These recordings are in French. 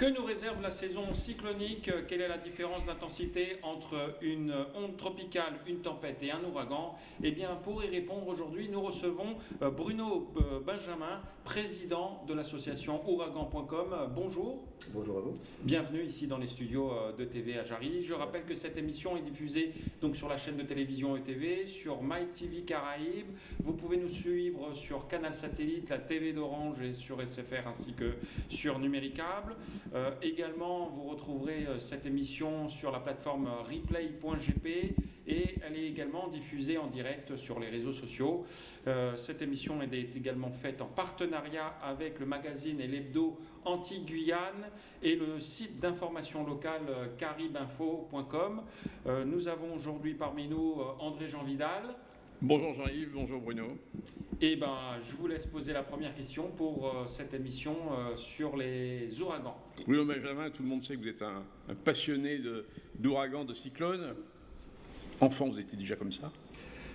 Que nous réserve la saison cyclonique? Quelle est la différence d'intensité entre une onde tropicale, une tempête et un ouragan? Eh bien, pour y répondre aujourd'hui, nous recevons euh, Bruno euh, Benjamin, président de l'association ouragan.com. Bonjour. Bonjour à vous. Bienvenue ici dans les studios euh, de TV à Jarry. Je rappelle que cette émission est diffusée donc sur la chaîne de télévision ETV, sur MyTV Caraïbes. Vous pouvez nous suivre sur Canal Satellite, la TV d'Orange et sur SFR ainsi que sur Numéricable. Euh, également, vous retrouverez euh, cette émission sur la plateforme replay.gp et elle est également diffusée en direct sur les réseaux sociaux. Euh, cette émission est également faite en partenariat avec le magazine et l'hebdo Anti-Guyane et le site d'information locale caribinfo.com. nous avons aujourd'hui parmi nous André Jean Vidal. Bonjour Jean-Yves, bonjour Bruno. Et eh ben, je vous laisse poser la première question pour euh, cette émission euh, sur les ouragans. Bruno Benjamin, tout le monde sait que vous êtes un, passionné d'ouragans, de, cyclones. Enfant, vous étiez déjà comme ça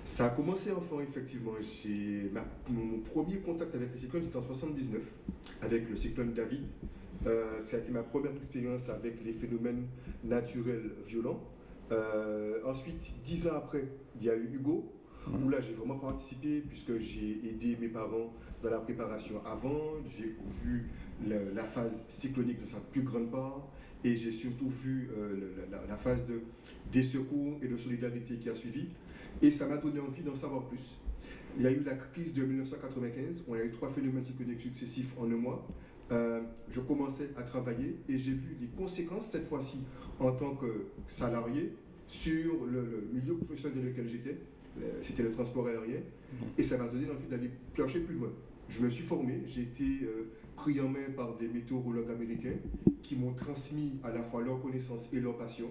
Ça a commencé enfant, effectivement. mon premier contact avec les cyclones, c'était en 79, avec le cyclone David. Euh, ça a été ma première expérience avec les phénomènes naturels violents. ensuite, dix ans après, il y a eu Hugo, où là j'ai vraiment participé puisque j'ai aidé mes parents dans la préparation avant, j'ai vu la, phase cyclonique de sa plus grande part et j'ai surtout vu euh, la, phase de, des secours et de solidarité qui a suivi et ça m'a donné envie d'en savoir plus. Il y a eu la crise de 1995, on a eu trois phénomènes cycloniques successifs en un mois. Euh, je commençais à travailler et j'ai vu les conséquences cette fois-ci en tant que salarié sur le milieu professionnel dans lequel j'étais euh, c'était le transport aérien, mhm. et ça m'a donné l'envie d'aller plancher plus loin. Je me suis formé, j'ai été euh, pris en main par des météorologues américains qui m'ont transmis à la fois leur connaissance et leur passion.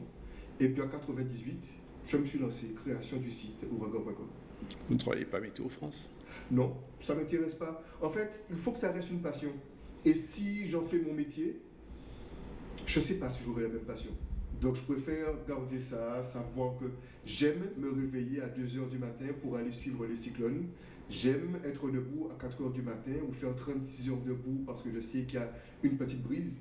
Et puis en 98, je me suis lancé, création du site ouragan.com. Vous ne travaillez pas Météo France? Non, ça ne m'intéresse pas. En fait, il faut que ça reste une passion. Et si j'en fais mon métier, je ne sais pas si j'aurai la même passion. Donc je préfère garder ça, savoir que j'aime me réveiller à 2h du matin pour aller suivre les cyclones. J'aime être debout à 4h du matin ou faire 36 heures debout parce que je sais qu'il y a une petite brise.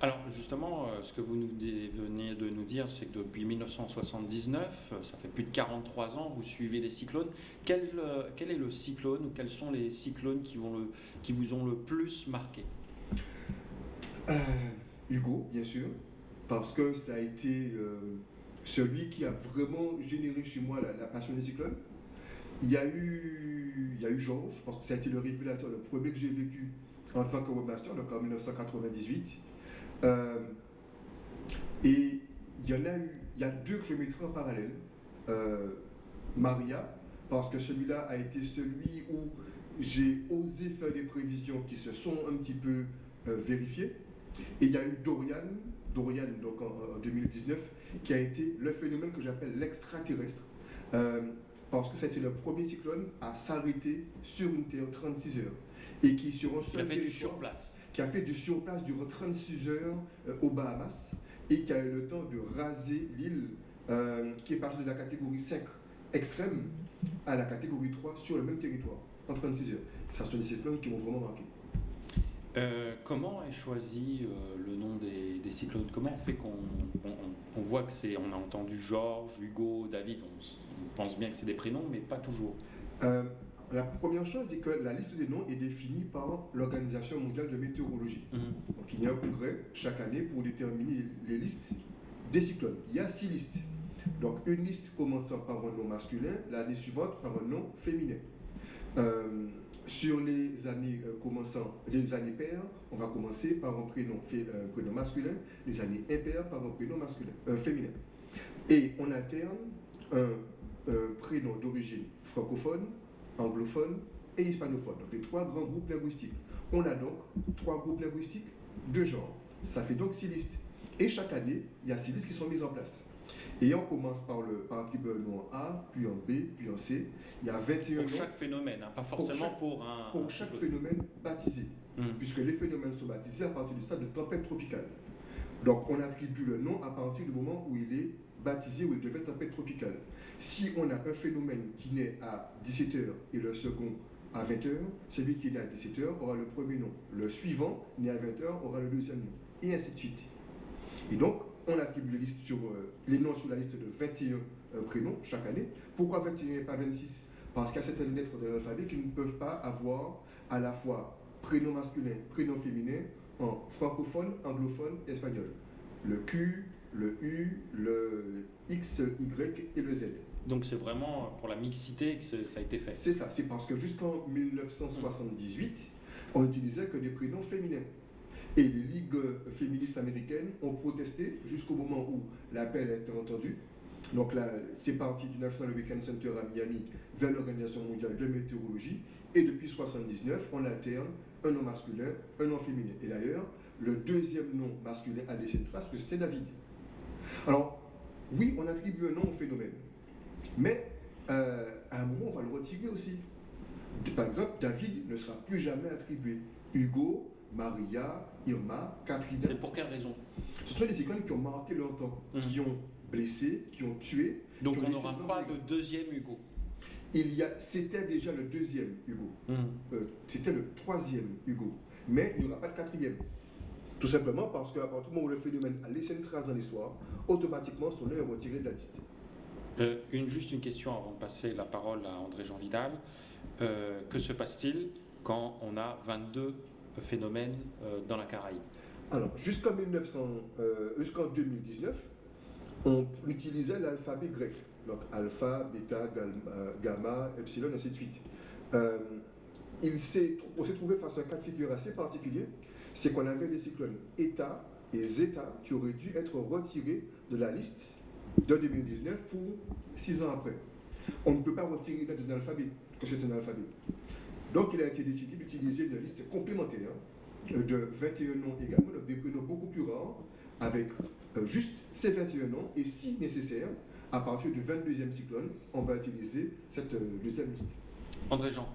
Alors justement, euh, ce que vous nous venez de nous dire, c'est que depuis 1979, euh, ça fait plus de 43 ans, vous suivez les cyclones. Quel, euh, quel est le cyclone ou quels sont les cyclones qui, vont le, qui vous ont le plus marqué? Hugo, bien sûr, parce que ça a été euh, celui qui a vraiment généré chez moi la, passion des cyclones. Il y a eu, il y a eu Georges, parce que ça a été le révélateur, le premier que j'ai vécu en tant que webmaster, donc en 1998. Euh, et il y en a eu, il y a deux en parallèle. Euh, Maria, parce que celui-là a été celui où j'ai osé faire des prévisions qui se sont un petit peu vérifiées. Et il y a eu Dorian, Dorian donc en, 2019, qui a été le phénomène que j'appelle l'extraterrestre. Euh, parce que c'était le premier cyclone à s'arrêter sur une terre 36 heures. Et qui, sur un seul qui a fait du surplace. Qui a fait du surplace durant 36 heures euh, aux Bahamas et qui a eu le temps de raser l'île euh, qui est passée de la catégorie 5 extrême à la catégorie 3 sur le même territoire en 36 heures. Ça sont des cyclones qui m'ont vraiment marqué. Euh, comment est choisi euh, le nom des, cyclones? Comment on fait qu'on on, voit que c'est, on a entendu Georges, Hugo, David, on, pense bien que c'est des prénoms, mais pas toujours. Euh, la première chose, c'est que la liste des noms est définie par l'Organisation mondiale de météorologie. Mmh. Donc il y a un congrès chaque année pour déterminer les listes des cyclones. Il y a six listes. Donc une liste commençant par un nom masculin, l'année suivante par un nom féminin. Sur les années euh, commençant, les années paires, on va commencer par un prénom, euh, prénom masculin, les années impaires par un prénom masculin, euh, féminin. Et on alterne un, prénom d'origine francophone, anglophone et hispanophone, donc les trois grands groupes linguistiques. On a donc trois groupes linguistiques de genre. Ça fait donc six listes. Et chaque année, il y a six listes qui sont mises en place. Et on commence par le par nom A, puis en B, puis en C. Il y a 21 Pour chaque phénomène, hein, pas forcément pour, un. Pour chaque phénomène baptisé. Hmm. Puisque les phénomènes sont baptisés à partir du stade de tempête tropicale. Donc on attribue le nom à partir du moment où il est baptisé, où il devient tempête tropicale. Si on a un phénomène qui naît à 17h et le second à 20h, celui qui né à 17h aura le premier nom. Le suivant, né à 20h, aura le deuxième nom. Et ainsi de suite. Et donc, on attribue euh, les noms sur la liste de 21 euh, prénoms chaque année. Pourquoi 21 et pas 26 Parce qu'il y a certaines lettres de l'alphabet qui ne peuvent pas avoir à la fois prénom masculin, prénom féminin en francophone, anglophone, espagnol. Le Q, le U, le X, Y et le Z. Donc c'est vraiment pour la mixité que ça a été fait. C'est ça, c'est parce que jusqu'en 1978, on n'utilisait que des prénoms féminins. Et les ligues féministes américaines ont protesté jusqu'au moment où l'appel a été entendu. Donc là, c'est parti du National Weekend Center à Miami vers l'Organisation mondiale de météorologie. Et depuis 1979, on alterne un nom masculin, un nom féminin. Et d'ailleurs, le deuxième nom masculin a laissé une trace, que David. Alors, oui, on attribue un nom au phénomène. Mais euh, à un moment, on va le retirer aussi. Par exemple, David ne sera plus jamais attribué. Hugo, Maria, Irma, Catherine. C'est pour quelle raison? Ce sont des icônes qui ont marqué leur temps, Mhm. qui ont blessé, qui ont tué. Donc ont on n'aura pas de deuxième Hugo. Il y a, c'était déjà le deuxième Hugo. Mhm. Euh, c'était le troisième Hugo. Mais il n'y aura pas de quatrième. Tout simplement parce qu'à partir du moment où le phénomène a laissé une trace dans l'histoire, automatiquement son nom est retiré de la liste. Euh, une, juste une question avant de passer la parole à André-Jean Vidal. Euh, que se passe-t-il quand on a 22 phénomènes euh, dans la Caraïbe? Alors, jusqu'en 1900, jusqu'en 2019, on utilisait l'alphabet grec. Donc, alpha, bêta, gamma, epsilon, ainsi de suite. Il s'est trouvé face à un cas de figure assez particulier, c'est qu'on avait les cyclones eta et zeta qui auraient dû être retirés de la liste de 2019 pour six ans après. On ne peut pas retirer une lettre d'un alphabet, que c'est un alphabet. Donc, il a été décidé d'utiliser une liste complémentaire euh, de 21 noms également, donc des prénoms beaucoup plus rares, avec euh, juste ces 21 noms, et si nécessaire, à partir du 22e cyclone, on va utiliser cette euh, deuxième liste. André-Jean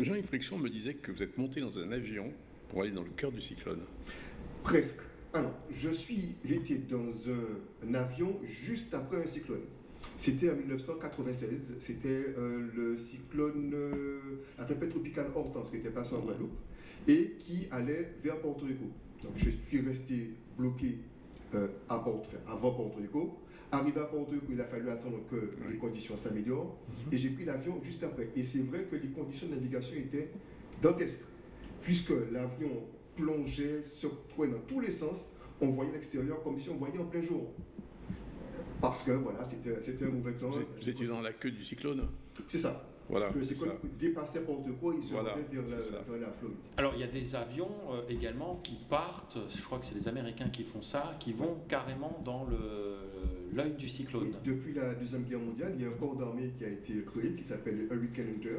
Jean-Yves Friction me disait que vous êtes monté dans un avion pour aller dans le cœur du cyclone. Presque. Alors, je suis, j'étais dans un, un avion juste après un cyclone. C'était en 1996, c'était euh, le cyclone, euh, la tempête tropicale Hortense qui était passée en Guadeloupe et qui allait vers Porto Rico. Donc je suis resté bloqué euh, à Porto, enfin, avant Porto Rico. Arrivé à Porto Rico, il a fallu attendre que les conditions s'améliorent et j'ai pris l'avion juste après. Et c'est vrai que les conditions de navigation étaient dantesques puisque l'avion plongeait, secouait dans tous les sens, on voyait l'extérieur comme si on voyait en plein jour. Parce que voilà, c'était c'était un mauvais temps. Vous, étiez dans la queue du cyclone C'est ça. Voilà. Le cyclone dépassait Rico, il se Voilà, rendait vers, la, vers la Floride. Alors il y a des avions euh, également qui partent, je crois que c'est les Américains qui font ça, qui vont carrément dans le- l'œil du cyclone. Et depuis la Deuxième Guerre mondiale, il y a un corps d'armée qui a été créé qui s'appelle le Hurricane Hunter.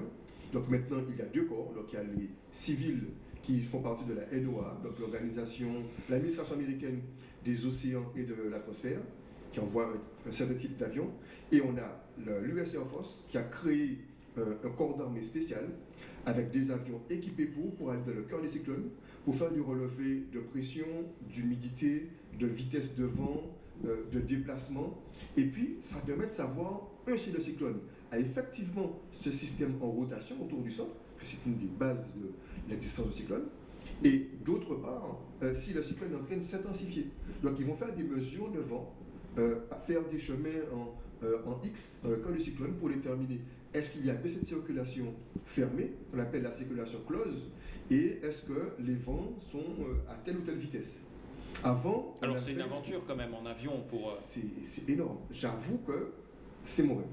Donc maintenant, il y a deux corps. Donc il y a les civils qui font partie de la NOAA, donc l'organisation, l'administration américaine des océans et de l'atmosphère, qui envoie un, certain type d'avion. Et on a l'US Air Force qui a créé euh, un corps d'armée spécial avec des avions équipés pour, pour aller dans le cœur des cyclones, pour faire du relevé de pression, d'humidité, de vitesse de vent, euh, de déplacement. Et puis, ça permet de savoir, un, si le cyclone a effectivement ce système en rotation autour du centre, que c'est une des bases de l'existence du cyclone, et d'autre part, euh, si le cyclone est en train de s'intensifier. Donc, ils vont faire des mesures de vent, euh, à faire des chemins en, euh, en X dans le cas du cyclone pour déterminer est-ce qu'il y a que cette circulation fermée, qu'on appelle la circulation close, et est-ce que les vents sont à telle ou telle vitesse. Avant, Alors c'est une aventure quand même en avion pour... c'est énorme. J'avoue que c'est mon rêve.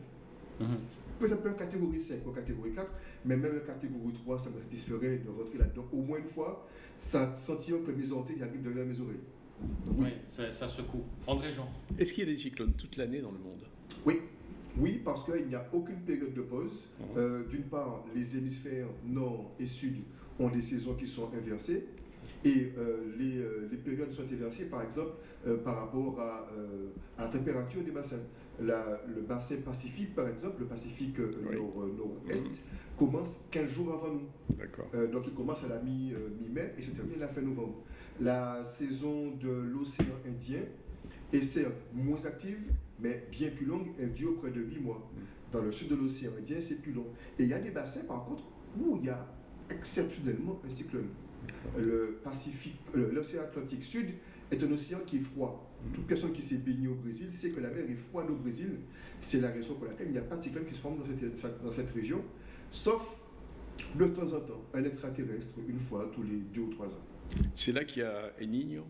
mhm. Peut-être en catégorie 5 ou en catégorie 4, mais même en catégorie 3, ça me satisferait de rentrer là-dedans au moins une fois, sans sentir que mes orteils arrivent derrière mes oreilles. Donc, oui. Oui, ça, ça secoue. André-Jean Est-ce qu'il y a des cyclones toute l'année dans le monde? Oui, oui, parce qu'il n'y a aucune période de pause. Mhm. Euh, D'une part, les hémisphères nord et sud ont des saisons qui sont inversées. Et euh, les, euh, les périodes sont inversées, par exemple, euh, par rapport à, euh, à la température des bassins. La- le bassin Pacifique, par exemple, le Pacifique euh, Oui. euh, nord-est, Mhm. Commence 15 jours avant nous. D'accord. Euh, donc il commence à la euh, mi-mai et se termine à la fin novembre. La saison de l'océan Indien est certes moins active, mais bien plus longue, elle dure près de 8 mois. Dans le sud de l'océan Indien, c'est plus long. Et il y a des bassins, par contre, où il y a exceptionnellement un cyclone. Le Pacifique, euh, l'océan Atlantique Sud est un océan qui est froid. Toute personne qui s'est baignée au Brésil sait que la mer est froide au Brésil. C'est la raison pour laquelle il n'y a pas de cyclone qui se forme dans cette, dans cette région, sauf de temps en temps un extraterrestre, une fois tous les deux ou trois ans. C'est là qu'il y a El Niño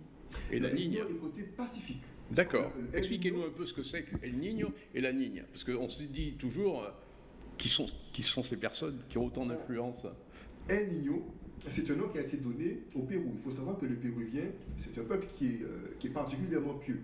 et la El Niño Niña. est côté Pacifique. D'accord. Expliquez-nous un peu ce que c'est que El Niño et la Niña. Parce qu'on se dit toujours euh, qui sont, qui sont ces personnes qui ont autant d'influence? El Niño, c'est un nom qui a été donné au Pérou. Il faut savoir que le Péruvien, c'est un peuple qui est, euh, qui est particulièrement pieux.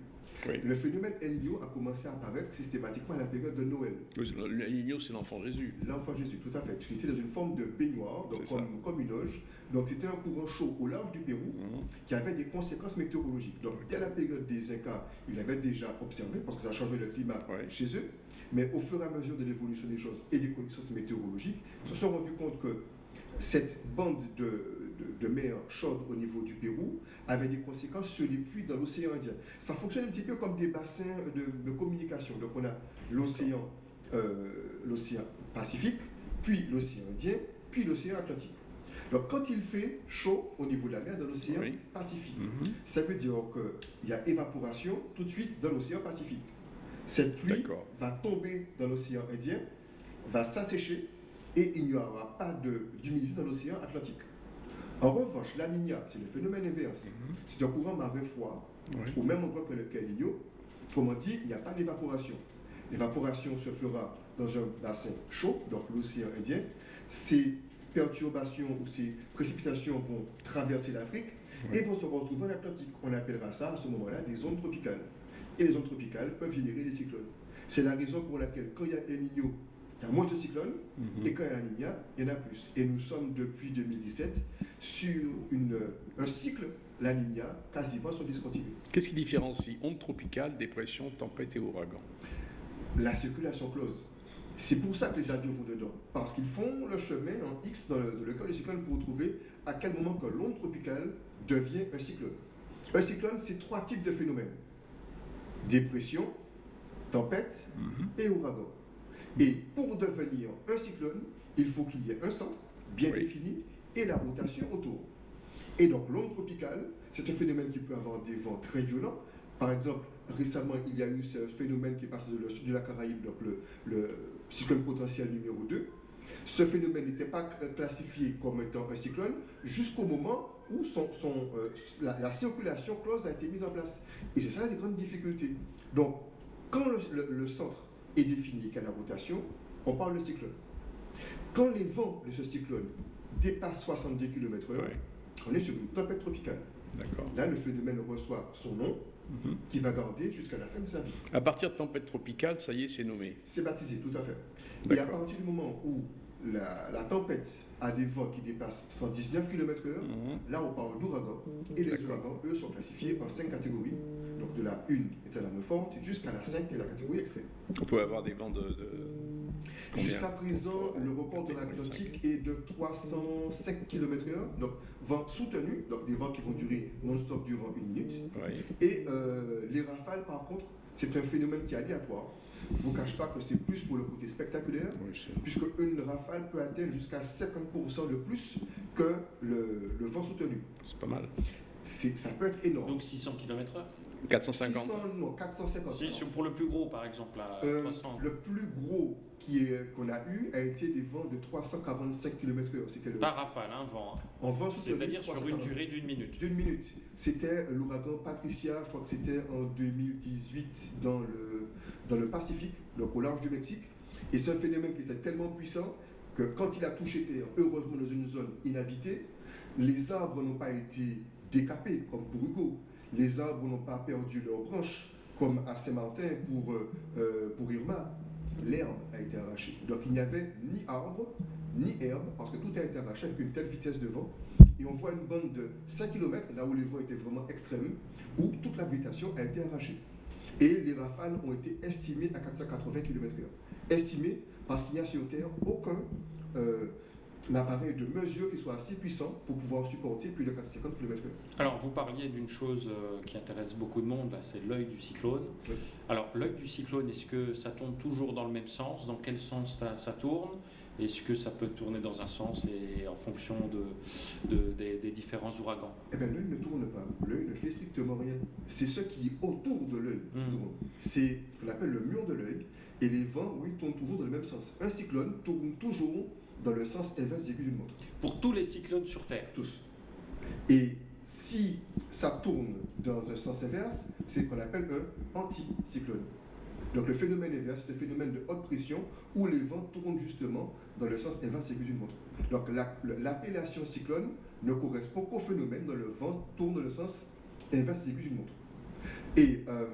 Oui. Le phénomène El Niño a commencé à apparaître systématiquement à la période de Noël. El Niño, c'est l'enfant Jésus. L'enfant Jésus, tout à fait, puisqu'il était dans une forme de baignoire, donc comme, comme une loge. Donc c'était un courant chaud au large du Pérou Mhm. qui avait des conséquences météorologiques. Donc dès la période des Incas, il avait déjà observé, parce que ça a changé le climat chez eux, mais au fur et à mesure de l'évolution des choses et des connaissances météorologiques, ils se sont rendus compte que cette bande de, de- de mer chaude au niveau du Pérou avait des conséquences sur les pluies dans l'océan Indien. Ça fonctionne un petit peu comme des bassins de, de communication. Donc on a l'océan euh, Pacifique, puis l'océan Indien, puis l'océan Atlantique. Donc quand il fait chaud au niveau de la mer dans l'océan Oui. Pacifique, Mhm. ça veut dire qu'il y a évaporation tout de suite dans l'océan Pacifique. Cette pluie va tomber dans l'océan Indien, va s'assécher et il n'y aura pas d'humidité dans l'océan Atlantique. En revanche, la Niña, c'est le phénomène inverse. C'est un courant marin froid, Ouais. au même endroit que le Niño. Comment dire, il n'y a pas d'évaporation. L'évaporation se fera dans un bassin chaud, donc l'océan Indien. Ces perturbations ou ces précipitations vont traverser l'Afrique et vont se retrouver en Atlantique. On appellera ça à ce moment-là des zones tropicales. Et les zones tropicales peuvent générer des cyclones. C'est la raison pour laquelle quand il y a El Niño, il y a moins de cyclones, Mhm. et quand il y a la Niña, il y en a plus. Et nous sommes depuis 2017 sur une, un cycle, la Niña, quasiment sur discontinué. Qu'est-ce qui différencie onde tropicale, dépression, tempête et ouragan? La circulation close. C'est pour ça que les avions vont dedans. Parce qu'ils font le chemin en X dans le, dans le cas du cyclone pour trouver à quel moment que l'onde tropicale devient un cyclone. Un cyclone, c'est trois types de phénomènes. Dépression, tempête Mhm. et ouragan. Et pour devenir un cyclone, il faut qu'il y ait un centre bien Oui. défini et la rotation autour. Et donc l'onde tropicale, c'est un phénomène qui peut avoir des vents très violents. Par exemple, récemment, il y a eu ce phénomène qui est passé de sud de la Caraïbe, donc le, le cyclone potentiel numéro 2. Ce phénomène n'était pas cl- classifié comme étant un cyclone jusqu'au moment où son, son, euh, la, la circulation close a été mise en place. Et c'est ça la grande difficulté. Donc, quand le, le- le centre est défini qu'à la rotation, on parle de cyclone. Quand les vents de ce cyclone dépassent 70 km/h, Ouais. on est sur une tempête tropicale. Là, le phénomène reçoit son nom, Mhm. qui va garder jusqu'à la fin de sa vie. À partir de tempête tropicale, ça y est, c'est nommé. C'est baptisé, tout à fait. Et à partir du moment où la, la tempête a des vents qui dépassent 119 km/h, là on parle d'ouragan. Et les ouragans, eux, sont classifiés en cinq catégories. Donc de la 1 étant la forte jusqu'à la 5 qui est la catégorie extrême. On peut avoir des vents de. Jusqu'à présent, le record de l'Atlantique est de 305 km/h, donc vent soutenu, donc des vents qui vont durer non-stop durant une minute. Et euh, les rafales, par contre, c'est un phénomène qui est aléatoire. Je ne vous cache pas que c'est plus pour le côté spectaculaire, Oui, puisque une rafale peut atteindre jusqu'à 50% de plus que le, le vent soutenu. c'est pas mal. C'est- Ça peut être énorme. Donc 600 km/h 450. 600, non, 450. Si, pour le plus gros, par exemple, à Euh, 300. le plus gros qui est- qu'on a eu a été des vents de 345 km/h. C'était le Par rafale, hein, vent. hein. en vent. C'est-à-dire sur une 345. durée d'une minute. D'une minute. C'était l'ouragan Patricia, je crois que c'était en 2018 dans le, dans le Pacifique, donc au large du Mexique. Et c'est un phénomène qui était tellement puissant que quand il a touché Terre, heureusement dans une zone inhabitée, les arbres n'ont pas été décapés comme pour Hugo. Les arbres n'ont pas perdu leurs branches comme à Saint-Martin pour, euh, euh, pour Irma. L'herbe a été arrachée. Donc il n'y avait ni arbre, ni herbe, parce que tout a été arraché avec une telle vitesse de vent. Et on voit une bande de 5 km, là où les vents étaient vraiment extrêmes, où toute la végétation a été arrachée. Et les rafales ont été estimées à 480 km/h. Estimées parce qu'il n'y a sur Terre aucun euh, appareil de mesure qui soit assez puissant pour pouvoir supporter plus de 450 km/h. Alors, vous parliez d'une chose euh, qui intéresse beaucoup de monde, c'est l'œil du cyclone. Oui. Alors, l'œil du cyclone, est-ce que ça tourne toujours dans le même sens? Dans quel sens ça, ça tourne? Est-ce que ça peut tourner dans un sens et en fonction de, de- des, des différents ouragans? Eh bien, l'œil ne tourne pas. L'œil ne fait strictement rien. C'est ce qui est autour de l'œil qui Mm. tourne. C'est ce qu'on appelle le mur de l'œil. Et les vents, oui, tournent toujours dans le même sens. Un cyclone tourne toujours dans le sens inverse des aiguilles d'une montre. Pour tous les cyclones sur Terre Tous. Et si ça tourne dans un sens inverse, c'est ce qu'on appelle un anticyclone. Donc le phénomène inverse, c'est le phénomène de haute pression où les vents tournent justement dans le sens inverse des aiguilles d'une montre. Donc la- l'appellation cyclone ne correspond qu'au phénomène dont le vent tourne dans le sens inverse des aiguilles d'une montre. Et euh,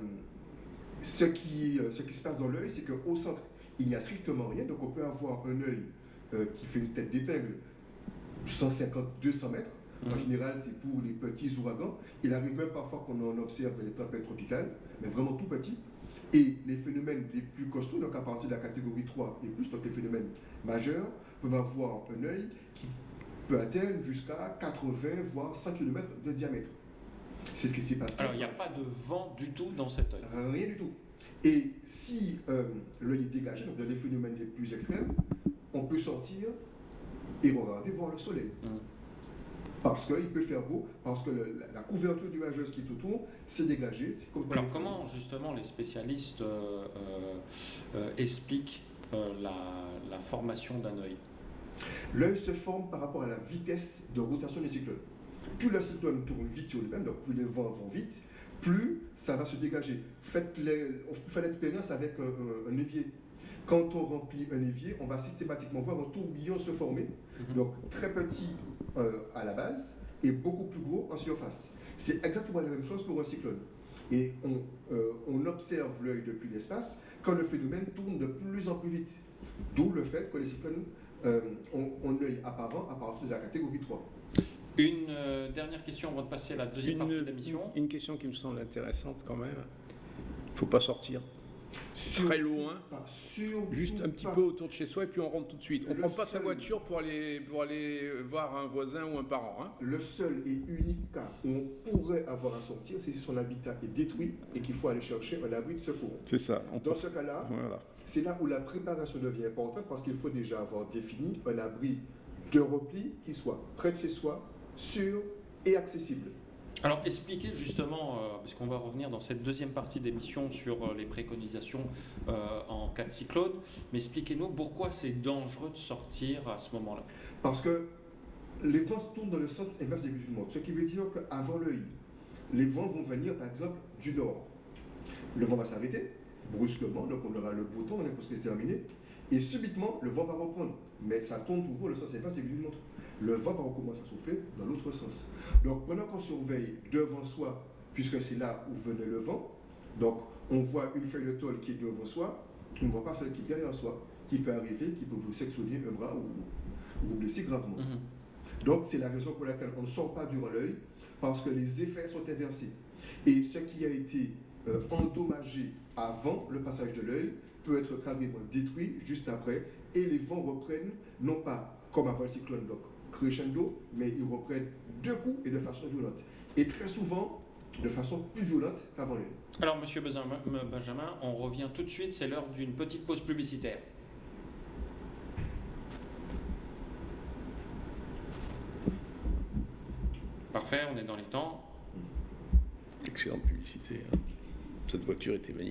ce, qui, euh, ce qui se passe dans l'œil, c'est qu'au centre, il n'y a strictement rien. Donc on peut avoir un œil euh, qui fait une tête d'épingle 150-200 mètres. En Mhm. général, c'est pour les petits ouragans. Il arrive même parfois qu'on en observe les tempêtes tropicales, mais vraiment tout petit. Et les phénomènes les plus costauds, donc à partir de la catégorie 3 et plus, donc les phénomènes majeurs, peuvent avoir un œil qui peut atteindre jusqu'à 80 voire 100 km de diamètre. C'est ce qui s'est passé. Alors il n'y a pas de vent du tout dans cet œil? Rien du tout. Et si euh, l'œil est dégagé, donc dans les phénomènes les plus extrêmes, on peut sortir et regarder voir le soleil. Mm. Parce qu'il peut faire beau, parce que le- la, la couverture nuageuse qui est autour s'est dégagée. Alors comment justement les spécialistes euh, euh, euh, expliquent euh, la, la formation d'un œil? L'œil se forme par rapport à la vitesse de rotation des cyclones. Plus le cyclone tourne vite sur lui-même, donc plus les vents vont vite, plus ça va se dégager. Faites les- on fait l'expérience avec un évier. Quand on remplit un évier, on va systématiquement voir un tourbillon se former, Mhm. donc très petit euh, à la base et beaucoup plus gros en surface. C'est exactement la même chose pour un cyclone. Et on, euh, on observe l'œil depuis l'espace quand le phénomène tourne de plus en plus vite. D'où le fait que les cyclones euh, ont, ont un œil apparent à partir de la catégorie 3. Une euh, dernière question avant de passer à la deuxième partie de l'émission. une question qui me semble intéressante quand même. Il ne faut pas sortir très loin, juste un petit pas. peu autour de chez soi et puis on rentre tout de suite. On ne prend pas sa voiture pour aller, pour aller voir un voisin ou un parent. hein. Le seul et unique cas où on pourrait avoir à sortir, c'est si son habitat est détruit et qu'il faut aller chercher un abri de secours. C'est ça. On Dans peut- ce cas-là, Voilà. C'est là où la préparation devient importante parce qu'il faut déjà avoir défini un abri de repli qui soit près de chez soi, sûr et accessible. Alors expliquez justement, euh, parce qu'on va revenir dans cette deuxième partie d'émission sur euh, les préconisations euh, en cas de cyclone, mais expliquez-nous pourquoi c'est dangereux de sortir à ce moment-là. Parce que les vents se tournent dans le sens inverse des monde. Ce qui veut dire qu'avant l'œil, les vents vont venir par exemple du nord. Le vent va s'arrêter brusquement, donc on aura le beau temps, on est presque terminé. Et subitement, le vent va reprendre. Mais ça tourne toujours le sens inverse des buts du monde. Le vent va recommencer à souffler dans l'autre sens. Donc pendant qu'on surveille devant soi, puisque c'est là où venait le vent, donc on voit une feuille de tôle qui est devant soi, on ne voit pas celle qui est derrière soi, qui peut arriver, qui peut vous sectionner un bras ou, ou vous blesser gravement. Mhm. Donc c'est la raison pour laquelle on ne sort pas durant l'œil, parce que les effets sont inversés. Et ce qui a été euh, endommagé avant le passage de l'œil peut être carrément détruit juste après, et les vents reprennent, non pas comme avant le cyclone, donc crescendo, mais ils reprennent deux coups et de façon violente. Et très souvent, de façon plus violente qu'avant l'œil. Alors Monsieur Benjamin, Benjamin, on revient tout de suite, c'est l'heure d'une petite pause publicitaire. Parfait, on est dans les temps. Excellente publicité. hein. Cette voiture était magnifique.